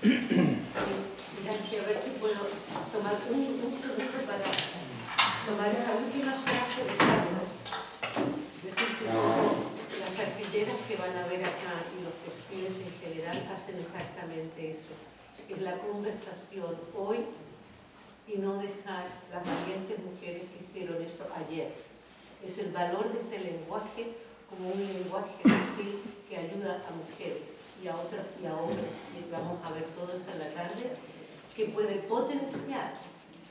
Mira, a ver si puedo tomar un, un segundo para tomar esa última frase de Carlos. Decir que las artilleras que van a ver acá y los textiles en general hacen exactamente eso. Es la conversación hoy y no dejar las valientes mujeres que hicieron eso ayer. Es el valor de ese lenguaje como un lenguaje gentil que ayuda a mujeres y a otras y a hombres, y vamos a ver todo eso en la tarde, que puede potenciar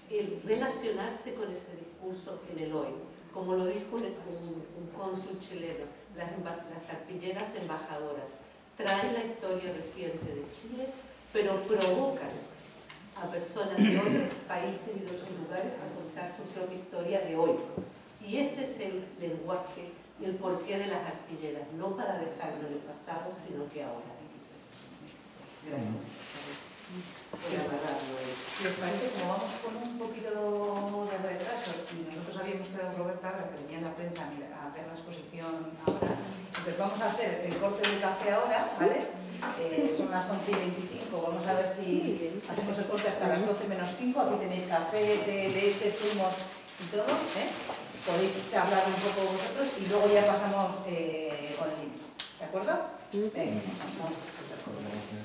el relacionarse con ese discurso en el hoy. Como lo dijo un, un, un cónsul chileno, las, las artilleras embajadoras traen la historia reciente de Chile, pero provocan a personas de otros países y de otros lugares a contar su propia historia de hoy. Y ese es el lenguaje y el porqué de las artilleras, no para dejarlo en el pasado, sino que ahora. Gracias. Si os parece, como vamos con un poquito de retraso y nosotros habíamos quedado Roberta, que venía en la prensa a ver la exposición ahora, entonces vamos a hacer el corte de café ahora, ¿vale? Eh, son las 11 y 25, vamos a ver si hacemos el corte hasta las 12 menos 5, aquí tenéis café, té, leche, zumos y todo, ¿eh? Podéis charlar un poco vosotros y luego ya pasamos eh, con el libro, ¿de acuerdo? Venga, vamos.